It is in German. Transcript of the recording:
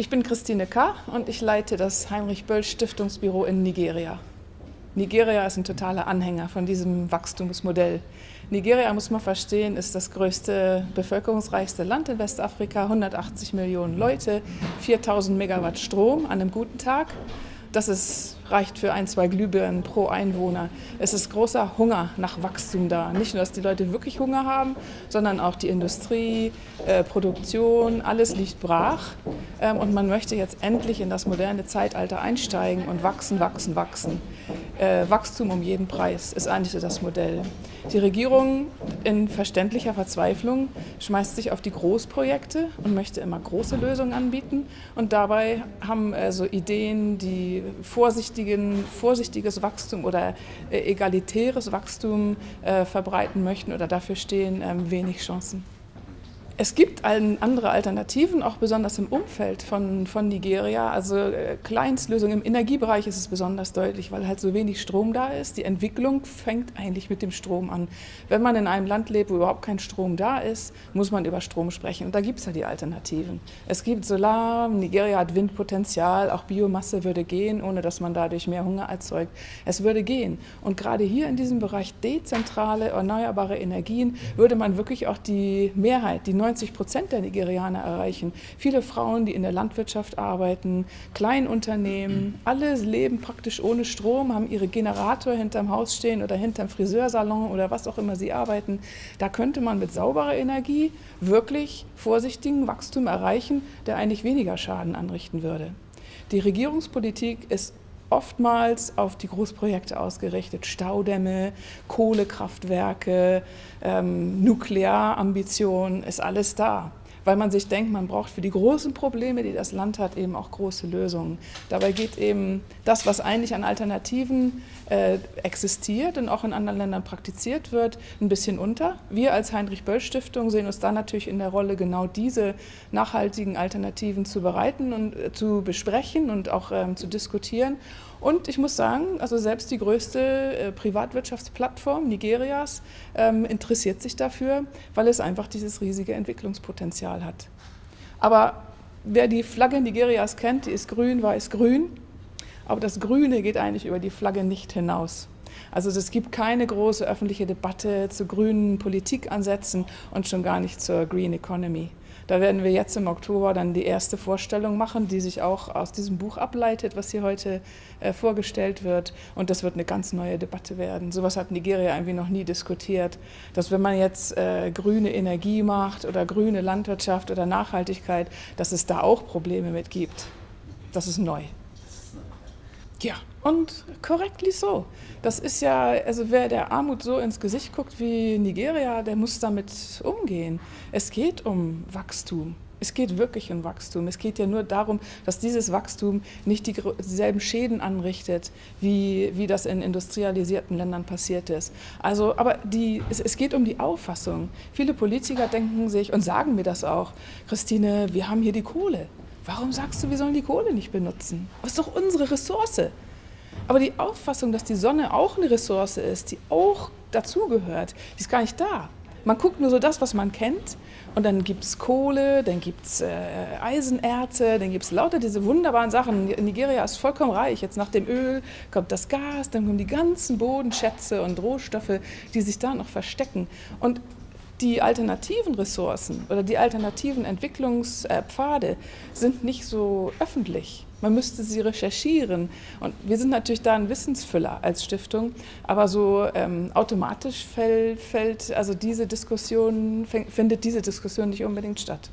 Ich bin Christine K. und ich leite das Heinrich Böll Stiftungsbüro in Nigeria. Nigeria ist ein totaler Anhänger von diesem Wachstumsmodell. Nigeria, muss man verstehen, ist das größte, bevölkerungsreichste Land in Westafrika, 180 Millionen Leute, 4000 Megawatt Strom an einem guten Tag. Das ist, reicht für ein, zwei Glühbirnen pro Einwohner. Es ist großer Hunger nach Wachstum da. Nicht nur, dass die Leute wirklich Hunger haben, sondern auch die Industrie, äh, Produktion, alles liegt brach. Ähm, und man möchte jetzt endlich in das moderne Zeitalter einsteigen und wachsen, wachsen, wachsen. Äh, Wachstum um jeden Preis ist eigentlich so das Modell. Die Regierung in verständlicher Verzweiflung schmeißt sich auf die Großprojekte und möchte immer große Lösungen anbieten. Und dabei haben äh, so Ideen, die vorsichtigen, vorsichtiges Wachstum oder äh, egalitäres Wachstum äh, verbreiten möchten oder dafür stehen, ähm, wenig Chancen. Es gibt andere Alternativen, auch besonders im Umfeld von, von Nigeria. Also äh, Kleinstlösungen im Energiebereich ist es besonders deutlich, weil halt so wenig Strom da ist. Die Entwicklung fängt eigentlich mit dem Strom an. Wenn man in einem Land lebt, wo überhaupt kein Strom da ist, muss man über Strom sprechen. Und da gibt es ja die Alternativen. Es gibt Solar, Nigeria hat Windpotenzial, auch Biomasse würde gehen, ohne dass man dadurch mehr Hunger erzeugt. Es würde gehen. Und gerade hier in diesem Bereich dezentrale, erneuerbare Energien würde man wirklich auch die Mehrheit, die 90 Prozent der Nigerianer erreichen. Viele Frauen, die in der Landwirtschaft arbeiten, Kleinunternehmen, alle leben praktisch ohne Strom, haben ihre Generator hinterm Haus stehen oder hinterm Friseursalon oder was auch immer sie arbeiten. Da könnte man mit sauberer Energie wirklich vorsichtigen Wachstum erreichen, der eigentlich weniger Schaden anrichten würde. Die Regierungspolitik ist oftmals auf die Großprojekte ausgerichtet, Staudämme, Kohlekraftwerke, ähm, Nuklearambitionen, ist alles da weil man sich denkt, man braucht für die großen Probleme, die das Land hat, eben auch große Lösungen. Dabei geht eben das, was eigentlich an Alternativen äh, existiert und auch in anderen Ländern praktiziert wird, ein bisschen unter. Wir als Heinrich-Böll-Stiftung sehen uns da natürlich in der Rolle, genau diese nachhaltigen Alternativen zu bereiten und äh, zu besprechen und auch ähm, zu diskutieren. Und ich muss sagen, also selbst die größte äh, Privatwirtschaftsplattform Nigerias ähm, interessiert sich dafür, weil es einfach dieses riesige Entwicklungspotenzial hat. Aber wer die Flagge Nigerias kennt, die ist grün, weiß, grün. Aber das Grüne geht eigentlich über die Flagge nicht hinaus. Also es gibt keine große öffentliche Debatte zu grünen Politikansätzen und schon gar nicht zur Green Economy. Da werden wir jetzt im Oktober dann die erste Vorstellung machen, die sich auch aus diesem Buch ableitet, was hier heute äh, vorgestellt wird. Und das wird eine ganz neue Debatte werden. Sowas hat Nigeria irgendwie noch nie diskutiert. Dass wenn man jetzt äh, grüne Energie macht oder grüne Landwirtschaft oder Nachhaltigkeit, dass es da auch Probleme mit gibt. Das ist neu. Ja, und correctly so. Das ist ja, also wer der Armut so ins Gesicht guckt wie Nigeria, der muss damit umgehen. Es geht um Wachstum. Es geht wirklich um Wachstum. Es geht ja nur darum, dass dieses Wachstum nicht dieselben Schäden anrichtet, wie, wie das in industrialisierten Ländern passiert ist. Also, aber die, es, es geht um die Auffassung. Viele Politiker denken sich und sagen mir das auch, Christine, wir haben hier die Kohle. Warum sagst du, wir sollen die Kohle nicht benutzen? Das ist doch unsere Ressource. Aber die Auffassung, dass die Sonne auch eine Ressource ist, die auch dazugehört, die ist gar nicht da. Man guckt nur so das, was man kennt und dann gibt es Kohle, dann gibt es äh, Eisenerze, dann gibt es lauter diese wunderbaren Sachen. Nigeria ist vollkommen reich. Jetzt nach dem Öl kommt das Gas, dann kommen die ganzen Bodenschätze und Rohstoffe, die sich da noch verstecken. Und die alternativen Ressourcen oder die alternativen Entwicklungspfade sind nicht so öffentlich. Man müsste sie recherchieren. Und wir sind natürlich da ein Wissensfüller als Stiftung, aber so ähm, automatisch fällt, fällt, also diese Diskussion, findet diese Diskussion nicht unbedingt statt.